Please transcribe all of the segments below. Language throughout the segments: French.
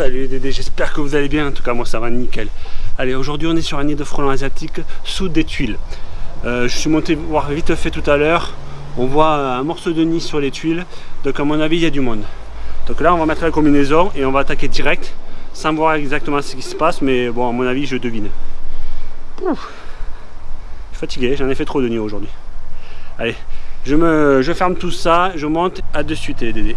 Salut Dédé, j'espère que vous allez bien, en tout cas moi ça va nickel. Allez, aujourd'hui on est sur un nid de frelons asiatiques sous des tuiles. Euh, je suis monté voir vite fait tout à l'heure, on voit un morceau de nid sur les tuiles, donc à mon avis il y a du monde. Donc là on va mettre la combinaison et on va attaquer direct, sans voir exactement ce qui se passe, mais bon à mon avis je devine. Je suis fatigué, j'en ai fait trop de nids aujourd'hui. Allez, je, me, je ferme tout ça, je monte, à de suite les Dédé.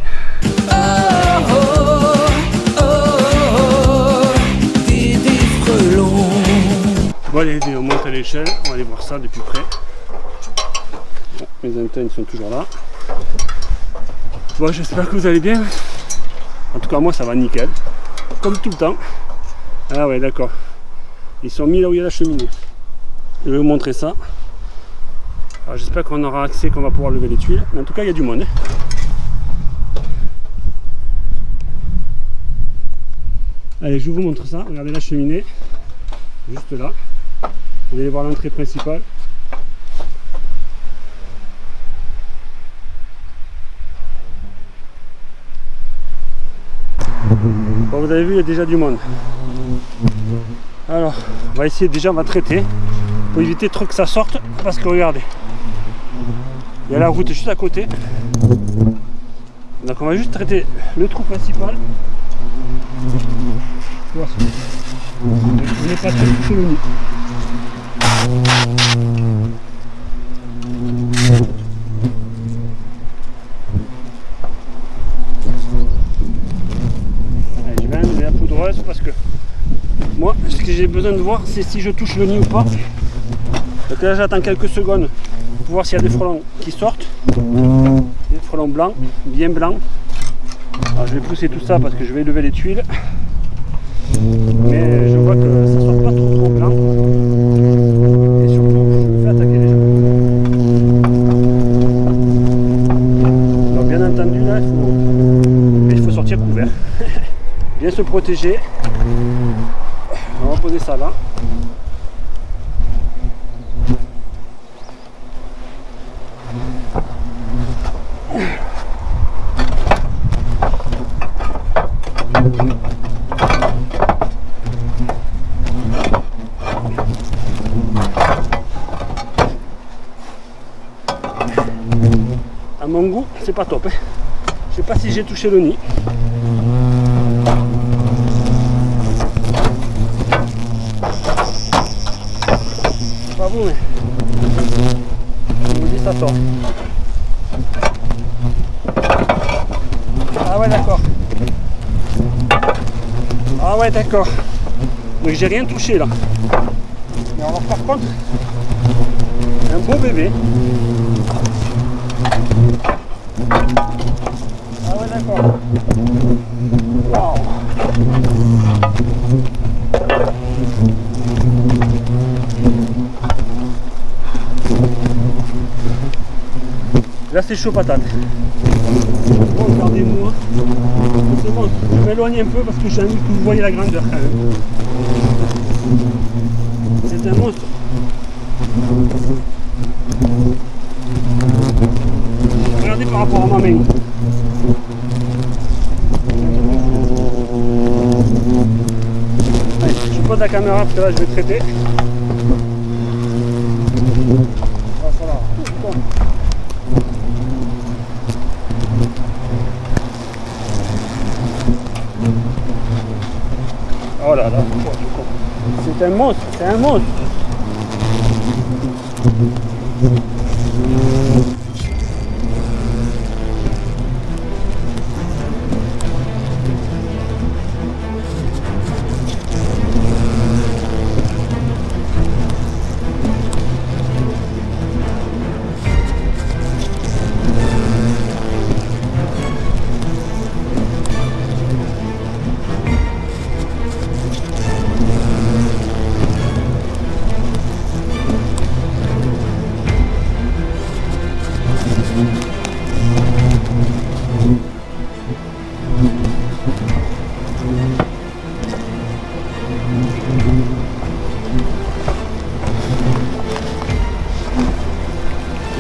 Bon allez, on monte à l'échelle, on va aller voir ça de plus près. Bon, mes antennes sont toujours là. Bon, j'espère que vous allez bien. En tout cas, moi, ça va nickel. Comme tout le temps. Ah ouais, d'accord. Ils sont mis là où il y a la cheminée. Je vais vous montrer ça. Alors j'espère qu'on aura accès, qu'on va pouvoir lever les tuiles. Mais en tout cas, il y a du monde. Allez, je vous montre ça. Regardez la cheminée. Juste là. Vous allez voir l'entrée principale. Vous avez vu, il y a déjà du monde. Alors, on va essayer déjà, on va traiter pour éviter trop que ça sorte parce que regardez, il y a la route juste à côté. Donc on va juste traiter le trou principal. Je vais enlever la poudreuse parce que moi, ce que j'ai besoin de voir, c'est si je touche le nid ou pas. Donc là, j'attends quelques secondes pour voir s'il y a des frelons qui sortent. Des frelons blancs, bien blancs. Alors, je vais pousser tout ça parce que je vais lever les tuiles. Mais je vois que ça sort pas trop trop blanc. Se protéger. On va poser ça là. À mon goût, c'est pas top. Hein. Je sais pas si j'ai touché le nid. Pas vous, mais Ah ouais, d'accord. Ah ouais, d'accord. Donc j'ai rien touché là. Mais alors par contre, un beau bébé. Ah ouais, d'accord. Là c'est chaud patate. Bon, regardez-moi. C'est bon, je m'éloigne un peu parce que j'ai envie que vous voyez la grandeur quand même. C'est un monstre. Regardez par rapport à ma main. Allez, je pose la caméra parce que là je vais traiter. Voilà. Bon. Oh là là, c'est un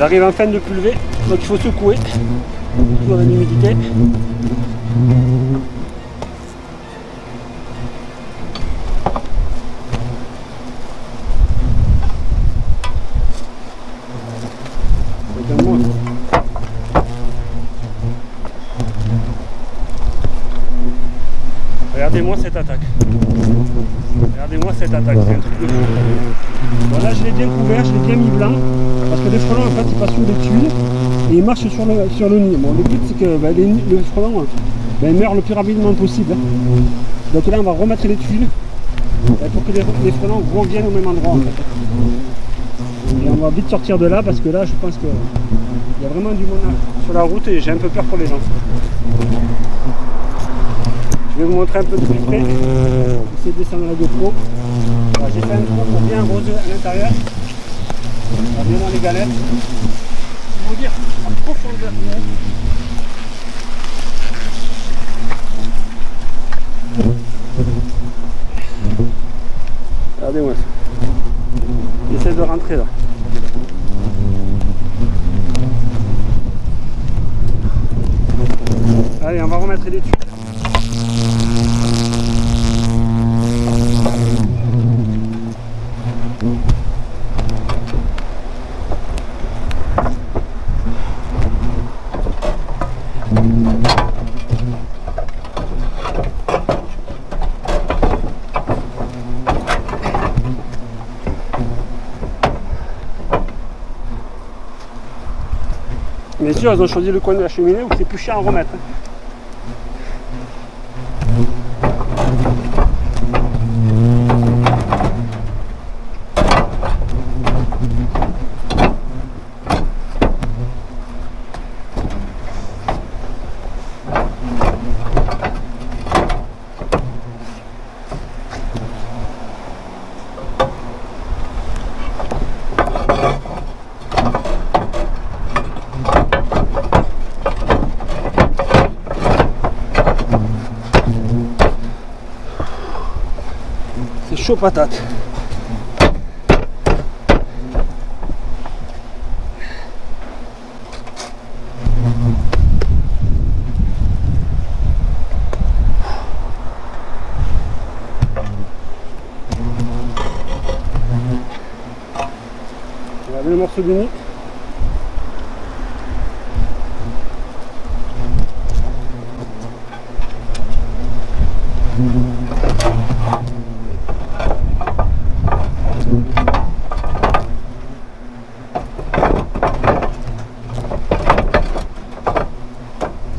J'arrive en fin de pulver, donc il faut secouer, dans l'humidité. Regardez-moi cette attaque. Regardez-moi cette attaque, c'est un truc de fou. Voilà, je l'ai bien couvert, je l'ai bien mis blanc, parce que les frelons, en fait, ils passent sur des tuiles et ils marchent sur le, sur le nid. Bon, le but, c'est que ben, les, le frelon ben, meurt le plus rapidement possible. Donc là, on va remettre les tuiles ben, pour que les, les frelons reviennent au même endroit. Et on va vite sortir de là, parce que là, je pense qu'il y a vraiment du monde sur la route et j'ai un peu peur pour les gens. Je vais vous montrer un peu de plus près. Essayer de descendre la GoPro. J'ai fait un trou pour bien arroser à l'intérieur. Bien dans les galettes. Pour vous dire en profondeur. Regardez-moi ça. J'essaie de rentrer là. Allez, on va remettre les tuiles. Bien sûr, ils ont choisi le coin de la cheminée où c'est plus cher à remettre. C'est chaud patate. Le morceau du nid.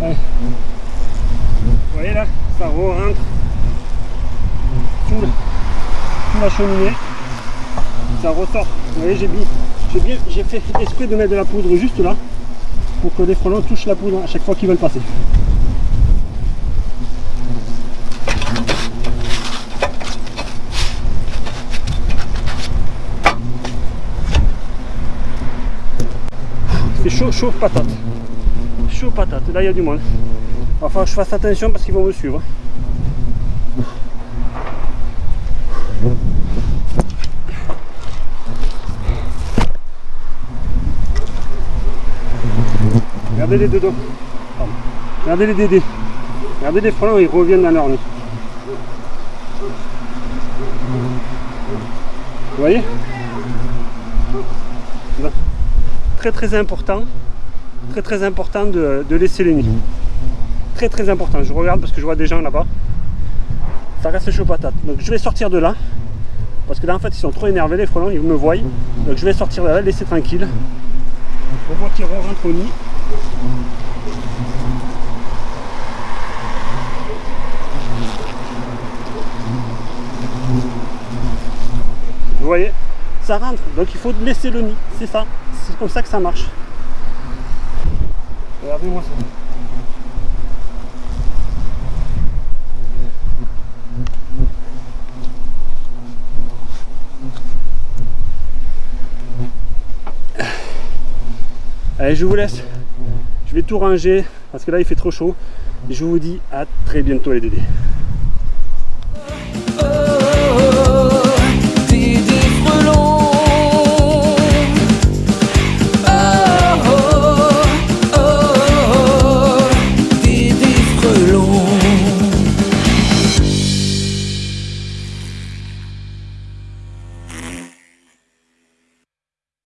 Ouais. Vous voyez là, ça re-rentre sous, le- sous la Ça ressort. Vous voyez, j'ai j'ai bien, j'ai fait exprès de mettre de la poudre juste là pour que les frelons touchent la poudre à chaque fois qu'ils veulent passer. C'est chaud, chaud patate. Chaud patate. Là, il y a du monde. Que je fasse attention parce qu'ils vont me suivre. Regardez les dodos. Regardez les dédés. Regardez les frelons, ils reviennent dans leur nid. Vous voyez? Très très important. Très très important de, de laisser les nids. Très très important. Je regarde parce que je vois des gens là-bas. Ça reste chaud patate. Donc je vais sortir de là. Parce que là en fait ils sont trop énervés les frelons, ils me voient. Donc je vais sortir de là, laisser tranquille. Pour voir qu'ils rentrent au nid. Vous voyez Ça rentre, donc il faut laisser le nid, c'est ça. C'est comme ça que ça marche. Regardez-moi ça. Allez, je vous laisse. Je vais tout ranger parce que là il fait trop chaud. Et je vous dis à très bientôt les dédés.